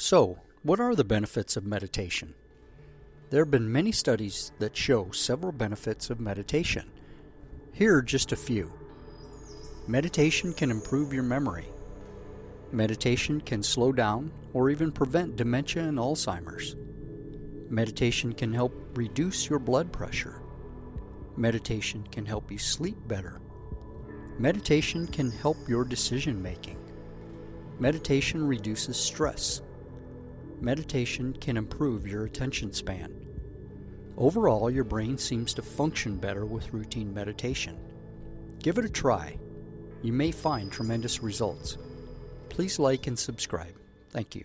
So, what are the benefits of meditation? There have been many studies that show several benefits of meditation. Here are just a few. Meditation can improve your memory. Meditation can slow down or even prevent dementia and Alzheimer's. Meditation can help reduce your blood pressure. Meditation can help you sleep better. Meditation can help your decision making. Meditation reduces stress. Meditation can improve your attention span. Overall, your brain seems to function better with routine meditation. Give it a try. You may find tremendous results. Please like and subscribe. Thank you.